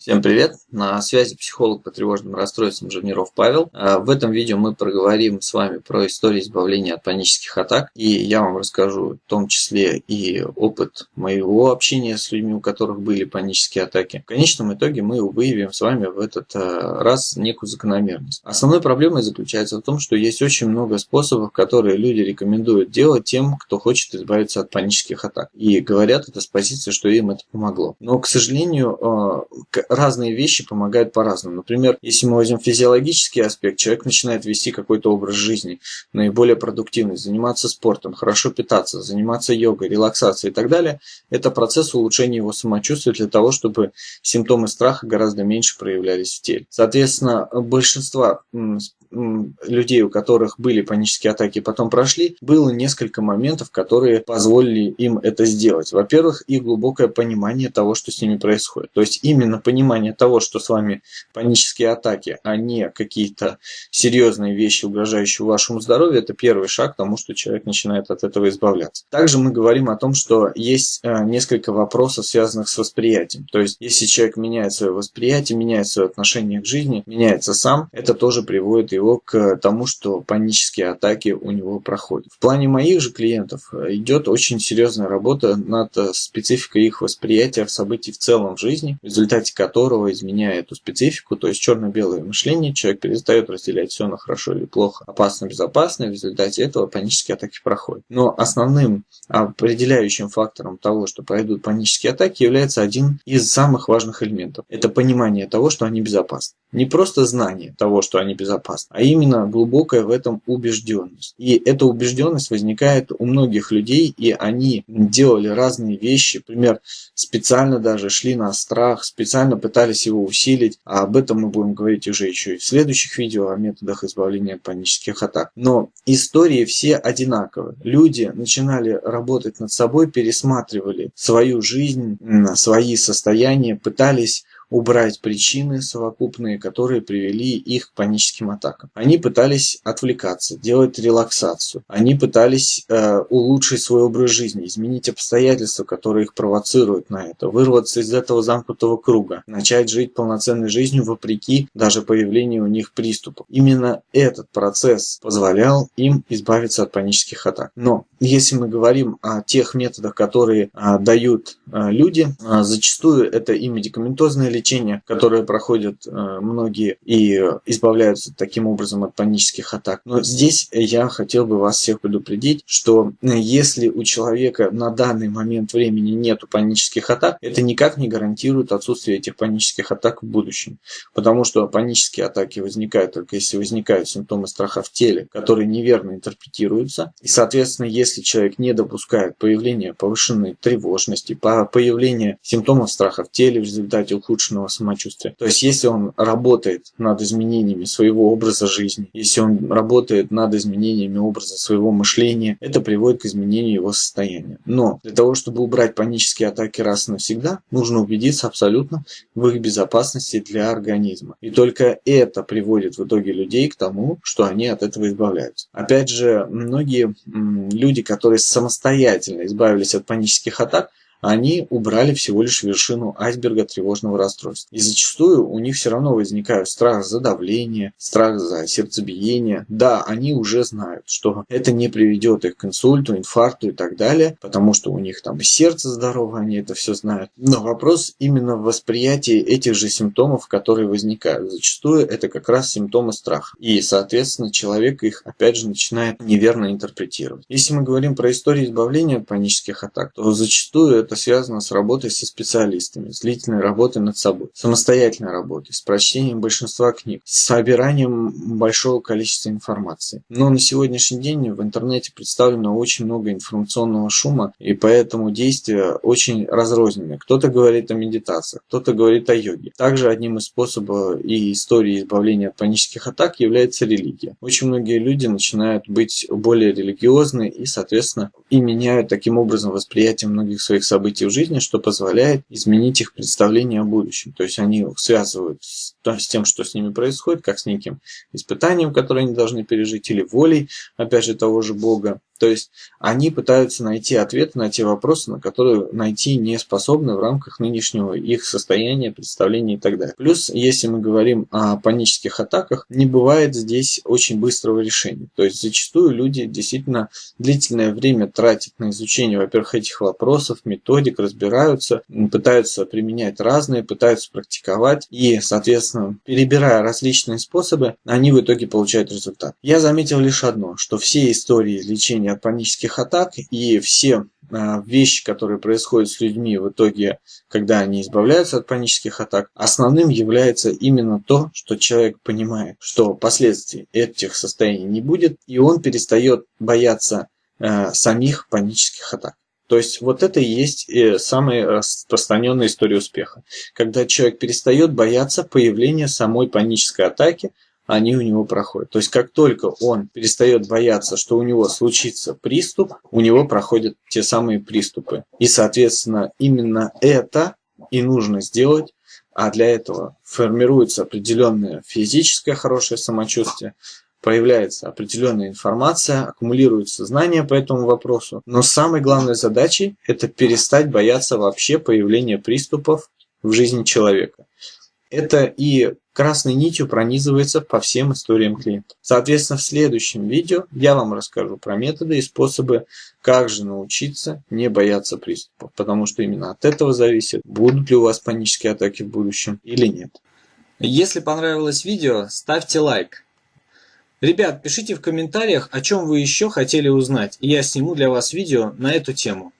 Всем привет! На связи психолог по тревожным расстройствам Жирниров Павел. А, в этом видео мы проговорим с вами про историю избавления от панических атак. И я вам расскажу в том числе и опыт моего общения с людьми, у которых были панические атаки. В конечном итоге мы выявим с вами в этот а, раз некую закономерность. Основной проблемой заключается в том, что есть очень много способов, которые люди рекомендуют делать тем, кто хочет избавиться от панических атак. И говорят это с позиции, что им это помогло. Но, к сожалению, а, разные вещи помогают по-разному. Например, если мы возьмем физиологический аспект, человек начинает вести какой-то образ жизни, наиболее продуктивный, заниматься спортом, хорошо питаться, заниматься йогой, релаксацией и так далее. Это процесс улучшения его самочувствия для того, чтобы симптомы страха гораздо меньше проявлялись в теле. Соответственно, большинство людей, у которых были панические атаки, потом прошли, было несколько моментов, которые позволили им это сделать. Во-первых, их глубокое понимание того, что с ними происходит. То есть именно понимание того, что с вами панические атаки, а не какие-то серьезные вещи, угрожающие вашему здоровью, это первый шаг к тому, что человек начинает от этого избавляться. Также мы говорим о том, что есть э, несколько вопросов, связанных с восприятием. То есть, если человек меняет свое восприятие, меняет свое отношение к жизни, меняется сам, это тоже приводит его к тому, что панические атаки у него проходят. В плане моих же клиентов э, идет очень серьезная работа над э, спецификой их восприятия событий в целом в жизни, в результате которого, изменяя эту специфику, то есть черно-белое мышление, человек перестает разделять все на хорошо или плохо, опасно, безопасно, в результате этого панические атаки проходят. Но основным определяющим фактором того, что пройдут панические атаки, является один из самых важных элементов. Это понимание того, что они безопасны. Не просто знание того, что они безопасны, а именно глубокая в этом убежденность. И эта убежденность возникает у многих людей, и они делали разные вещи, например, специально даже шли на страх, специально пытались его усилить, а об этом мы будем говорить уже еще и в следующих видео о методах избавления от панических атак. Но истории все одинаковые. Люди начинали работать над собой, пересматривали свою жизнь, свои состояния, пытались убрать причины совокупные, которые привели их к паническим атакам. Они пытались отвлекаться, делать релаксацию. Они пытались э, улучшить свой образ жизни, изменить обстоятельства, которые их провоцируют на это, вырваться из этого замкнутого круга, начать жить полноценной жизнью вопреки даже появлению у них приступов. Именно этот процесс позволял им избавиться от панических атак. Но если мы говорим о тех методах, которые а, дают а, люди, а, зачастую это и медикаментозное лечение, которое проходят а, многие и избавляются таким образом от панических атак. Но здесь я хотел бы вас всех предупредить, что если у человека на данный момент времени нету панических атак, это никак не гарантирует отсутствие этих панических атак в будущем. Потому что панические атаки возникают только если возникают симптомы страха в теле, которые неверно интерпретируются. И, соответственно, если человек не допускает появления повышенной тревожности, появления симптомов страха в теле в результате ухудшенного самочувствия. То есть, если он работает над изменениями своего образа жизни, если он работает над изменениями образа своего мышления, это приводит к изменению его состояния. Но для того, чтобы убрать панические атаки раз и навсегда, нужно убедиться абсолютно в их безопасности для организма. И только это приводит в итоге людей к тому, что они от этого избавляются. Опять же, многие люди, которые самостоятельно избавились от панических атак, они убрали всего лишь вершину айсберга тревожного расстройства. И зачастую у них все равно возникает страх за давление, страх за сердцебиение. Да, они уже знают, что это не приведет их к инсульту, инфаркту и так далее, потому что у них там сердце здорово, они это все знают. Но вопрос именно в восприятии этих же симптомов, которые возникают. Зачастую это как раз симптомы страха. И, соответственно, человек их, опять же, начинает неверно интерпретировать. Если мы говорим про историю избавления от панических атак, то зачастую это это связано с работой со специалистами, с длительной работой над собой, самостоятельной работой, с прочтением большинства книг, с собиранием большого количества информации. Но на сегодняшний день в интернете представлено очень много информационного шума, и поэтому действия очень разрознены. Кто-то говорит о медитациях, кто-то говорит о йоге. Также одним из способов и истории избавления от панических атак является религия. Очень многие люди начинают быть более религиозны и, соответственно, и меняют таким образом восприятие многих своих событий событий в жизни, что позволяет изменить их представление о будущем. То есть они связывают с, с тем, что с ними происходит, как с неким испытанием, которое они должны пережить, или волей, опять же, того же Бога, То есть они пытаются найти ответы на те вопросы, на которые найти не способны в рамках нынешнего их состояния, представления и так далее. Плюс, если мы говорим о панических атаках, не бывает здесь очень быстрого решения. То есть зачастую люди действительно длительное время тратят на изучение, во-первых, этих вопросов, методик, разбираются, пытаются применять разные, пытаются практиковать и, соответственно, перебирая различные способы, они в итоге получают результат. Я заметил лишь одно, что все истории лечения от панических атак и все а, вещи, которые происходят с людьми в итоге, когда они избавляются от панических атак, основным является именно то, что человек понимает, что последствий этих состояний не будет, и он перестает бояться э, самих панических атак. То есть вот это и есть э, самая распространенная история успеха. Когда человек перестает бояться появления самой панической атаки, они у него проходят. То есть как только он перестает бояться, что у него случится приступ, у него проходят те самые приступы. И, соответственно, именно это и нужно сделать, а для этого формируется определенное физическое хорошее самочувствие, появляется определенная информация, аккумулируется знания по этому вопросу. Но самой главной задачей это перестать бояться вообще появления приступов в жизни человека. Это и красной нитью пронизывается по всем историям клиентов. Соответственно, в следующем видео я вам расскажу про методы и способы, как же научиться не бояться приступов, потому что именно от этого зависит, будут ли у вас панические атаки в будущем или нет. Если понравилось видео, ставьте лайк. Ребят, пишите в комментариях, о чем вы еще хотели узнать, и я сниму для вас видео на эту тему.